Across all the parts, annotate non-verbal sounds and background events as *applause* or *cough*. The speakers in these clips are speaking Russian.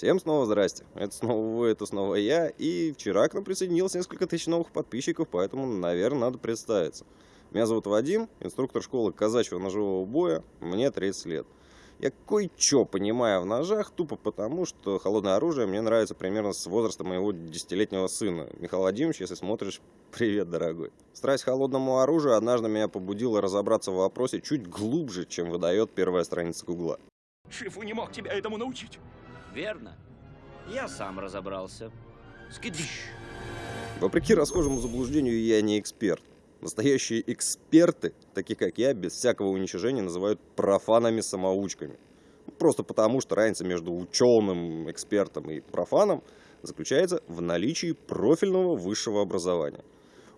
Всем снова здрасте. Это снова вы, это снова я. И вчера к нам присоединилось несколько тысяч новых подписчиков, поэтому, наверное, надо представиться. Меня зовут Вадим, инструктор школы казачьего ножевого боя, мне 30 лет. Я кое-что понимаю в ножах, тупо потому, что холодное оружие мне нравится примерно с возраста моего десятилетнего сына. Михаил Владимирович, если смотришь, *laughs* привет, дорогой. Страсть к холодному оружию однажды меня побудила разобраться в вопросе чуть глубже, чем выдает первая страница Гугла. Шифу не мог тебя этому научить. Верно. Я сам разобрался. Скидыш. Вопреки расхожему заблуждению, я не эксперт. Настоящие эксперты, такие как я, без всякого уничижения называют профанами-самоучками. Просто потому, что разница между ученым, экспертом и профаном заключается в наличии профильного высшего образования.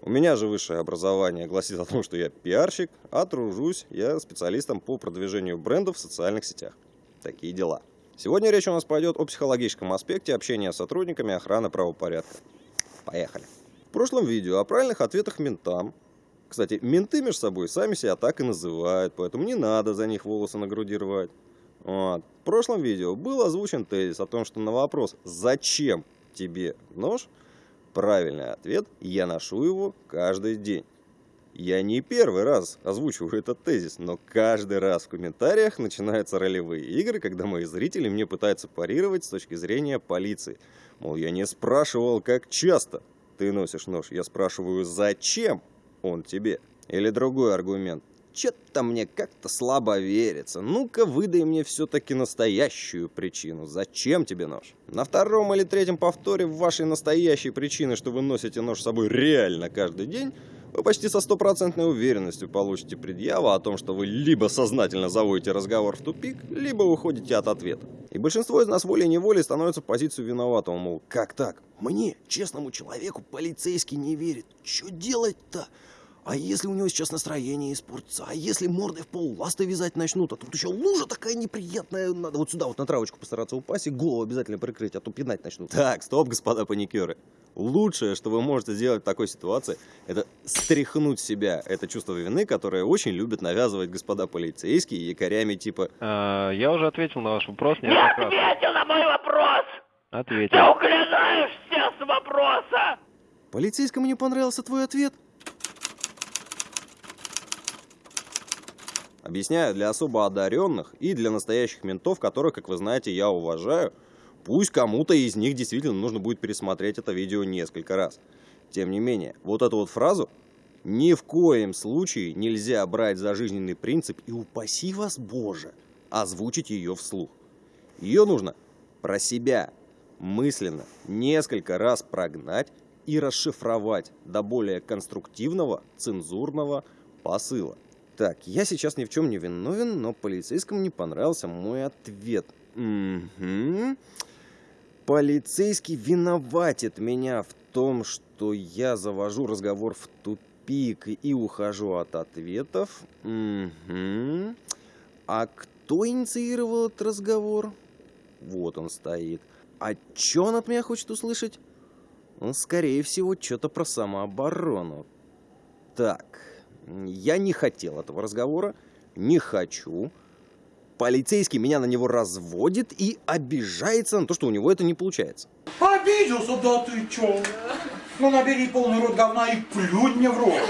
У меня же высшее образование гласит о том, что я пиарщик, а тружусь я специалистом по продвижению брендов в социальных сетях. Такие дела. Сегодня речь у нас пойдет о психологическом аспекте общения с сотрудниками охраны правопорядка. Поехали. В прошлом видео о правильных ответах ментам. Кстати, менты между собой сами себя так и называют, поэтому не надо за них волосы на груди рвать. Вот. В прошлом видео был озвучен тезис о том, что на вопрос «Зачем тебе нож?» правильный ответ «Я ношу его каждый день». Я не первый раз озвучиваю этот тезис, но каждый раз в комментариях начинаются ролевые игры, когда мои зрители мне пытаются парировать с точки зрения полиции. Мол, я не спрашивал, как часто ты носишь нож, я спрашиваю, зачем он тебе. Или другой аргумент. Че-то мне как-то слабо верится. Ну-ка, выдай мне все-таки настоящую причину. Зачем тебе нож? На втором или третьем повторе вашей настоящей причины, что вы носите нож с собой реально каждый день, вы почти со стопроцентной уверенностью получите предъяву о том, что вы либо сознательно заводите разговор в тупик, либо уходите от ответа. И большинство из нас волей-неволей становится в позицию виноватого, мол, как так? Мне, честному человеку, полицейский не верит. Что делать-то? А если у него сейчас настроение испортится? А если мордой в пол ласты вязать начнут? А тут еще лужа такая неприятная. Надо вот сюда вот на травочку постараться упасть и голову обязательно прикрыть, а то пинать начнут. Так, стоп, господа паникеры. Лучшее, что вы можете сделать в такой ситуации, это стряхнуть себя это чувство вины, которое очень любят навязывать господа полицейские якорями типа А, я уже ответил на ваш вопрос Не ответил на мой вопрос! Ответил. Ты уклоняешься с вопроса! «Полицейскому не понравился твой ответ?» Объясняю, для особо одаренных и для настоящих ментов, которых, как вы знаете, я уважаю, пусть кому-то из них действительно нужно будет пересмотреть это видео несколько раз. Тем не менее, вот эту вот фразу ни в коем случае нельзя брать за жизненный принцип и упаси вас, Боже, озвучить ее вслух. Ее нужно про себя мысленно несколько раз прогнать и расшифровать до более конструктивного цензурного посыла. Так, я сейчас ни в чем не виновен, но полицейскому не понравился мой ответ. Мгм. Полицейский виноватит меня в том, что я завожу разговор в тупик и ухожу от ответов. Мгм. А кто инициировал этот разговор? Вот он стоит. А что он от меня хочет услышать? Он, скорее всего, что-то про самооборону. Так, я не хотел этого разговора, не хочу. Полицейский меня на него разводит и обижается на то, что у него это не получается. Обиделся, да ты чё? Ну набери полный рот говна и плюнь мне в рот.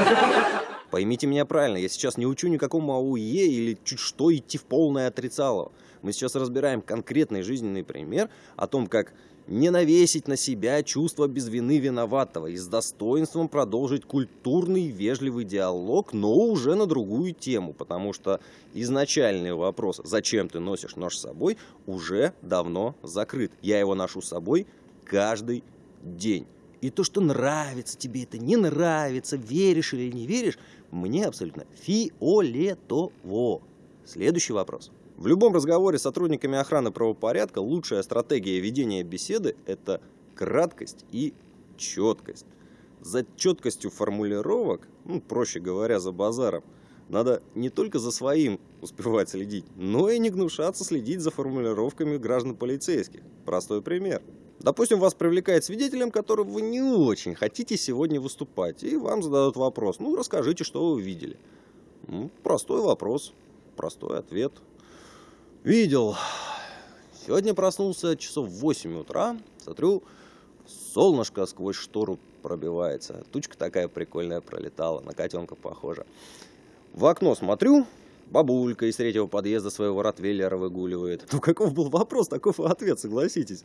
Поймите меня правильно, я сейчас не учу никакому АУЕ или чуть что идти в полное отрицало. Мы сейчас разбираем конкретный жизненный пример о том, как не навесить на себя чувство без вины виноватого и с достоинством продолжить культурный вежливый диалог, но уже на другую тему, потому что изначальный вопрос «Зачем ты носишь нож с собой?» уже давно закрыт. Я его ношу с собой каждый день. И то, что нравится тебе это, не нравится, веришь или не веришь, мне абсолютно фиолетово. Следующий вопрос. В любом разговоре с сотрудниками охраны правопорядка лучшая стратегия ведения беседы – это краткость и четкость. За четкостью формулировок, ну, проще говоря, за базаром, надо не только за своим успевать следить, но и не гнушаться следить за формулировками граждан полицейских. Простой пример. Допустим, вас привлекает свидетелем, которым вы не очень хотите сегодня выступать, и вам задают вопрос. Ну, расскажите, что вы видели. Ну, простой вопрос, простой ответ. Видел Сегодня проснулся часов в 8 утра, смотрю, солнышко сквозь штору пробивается. Тучка такая прикольная пролетала, на котенка похожа. В окно смотрю, бабулька из третьего подъезда своего ротвейлера выгуливает. *laughs* Ну каков был вопрос, таков и ответ, согласитесь.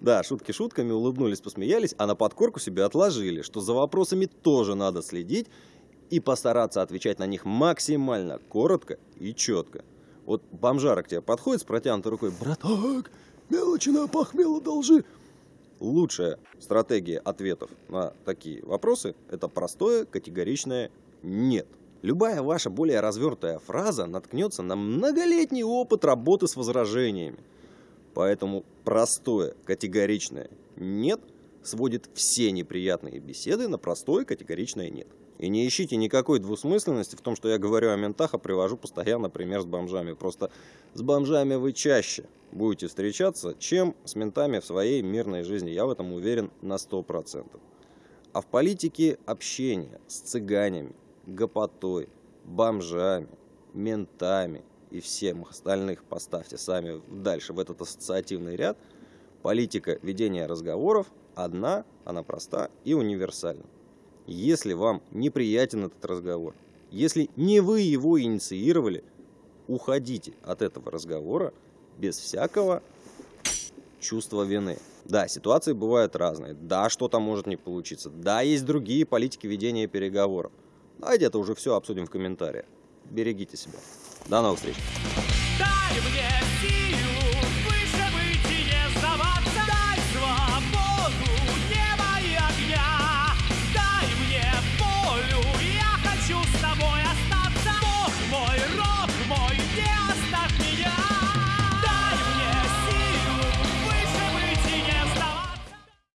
Да, шутки шутками, улыбнулись, посмеялись, а на подкорку себе отложили, что за вопросами тоже надо следить и постараться отвечать на них максимально коротко и четко. Вот бомжара к тебе подходит с протянутой рукой, браток, мелочи на похмело должи. Лучшая стратегия ответов на такие вопросы – это простое категоричное «нет». Любая ваша более развернутая фраза наткнется на многолетний опыт работы с возражениями. Поэтому простое категоричное «нет» сводит все неприятные беседы на простое категоричное «нет». И не ищите никакой двусмысленности в том, что я говорю о ментах, а привожу постоянно пример с бомжами. Просто с бомжами вы чаще будете встречаться, чем с ментами в своей мирной жизни. Я в этом уверен на 100%. А в политике общение с цыганями, гопотой, бомжами, ментами и всем остальных поставьте сами дальше в этот ассоциативный ряд. Политика ведения разговоров одна, она проста и универсальна. Если вам неприятен этот разговор, если не вы его инициировали, уходите от этого разговора без всякого чувства вины. Да, ситуации бывают разные. Да, что-то может не получиться. Да, есть другие политики ведения переговоров. Давайте это уже все обсудим в комментариях. Берегите себя. До новых встреч. Дай мне силу